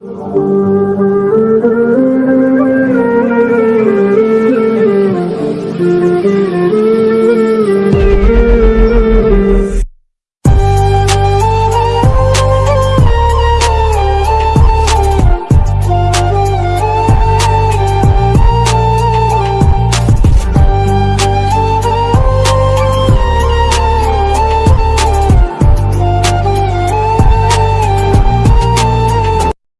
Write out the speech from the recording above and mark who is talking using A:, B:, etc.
A: Música